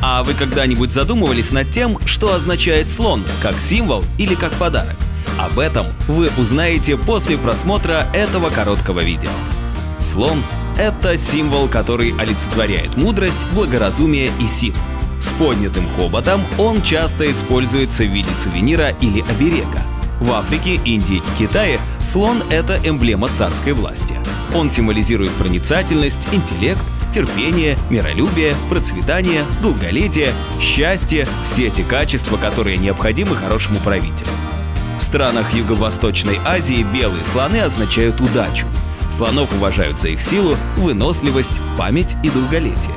А вы когда-нибудь задумывались над тем, что означает слон, как символ или как подарок? Об этом вы узнаете после просмотра этого короткого видео. Слон — это символ, который олицетворяет мудрость, благоразумие и силу. С поднятым хоботом он часто используется в виде сувенира или оберега. В Африке, Индии и Китае слон — это эмблема царской власти. Он символизирует проницательность, интеллект, терпение, миролюбие, процветание, долголетие, счастье — все эти качества, которые необходимы хорошему правителю. В странах Юго-Восточной Азии белые слоны означают удачу. Слонов уважают за их силу, выносливость, память и долголетие.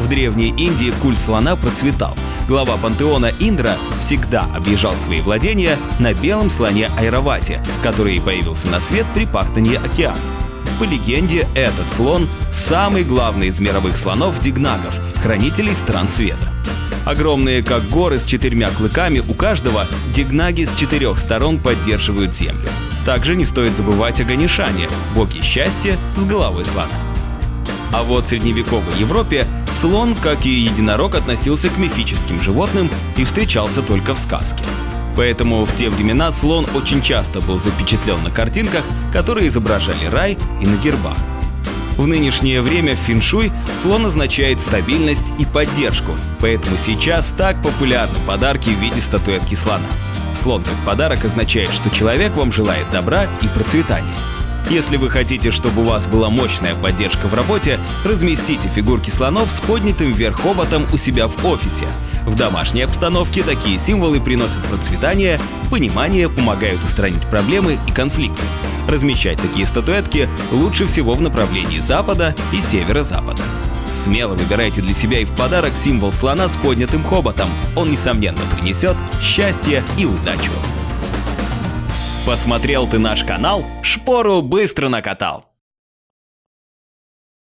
В Древней Индии культ слона процветал. Глава пантеона Индра всегда объезжал свои владения на белом слоне Айравате, который появился на свет при пахтании океана. По легенде, этот слон — самый главный из мировых слонов дигнагов, хранителей стран света. Огромные, как горы с четырьмя клыками, у каждого дигнаги с четырех сторон поддерживают землю. Также не стоит забывать о Ганишане, боге счастья с головой слона. А вот в средневековой Европе слон, как и единорог, относился к мифическим животным и встречался только в сказке. Поэтому в те времена слон очень часто был запечатлен на картинках, которые изображали рай и на гербах. В нынешнее время в феншуй слон означает стабильность и поддержку, поэтому сейчас так популярны подарки в виде статуэтки слона. Слон как подарок означает, что человек вам желает добра и процветания. Если вы хотите, чтобы у вас была мощная поддержка в работе, разместите фигурки слонов с поднятым вверх хоботом у себя в офисе. В домашней обстановке такие символы приносят процветание, понимание, помогают устранить проблемы и конфликты. Размещать такие статуэтки лучше всего в направлении запада и северо-запада. Смело выбирайте для себя и в подарок символ слона с поднятым хоботом. Он, несомненно, принесет счастье и удачу. Посмотрел ты наш канал? Шпору быстро накатал.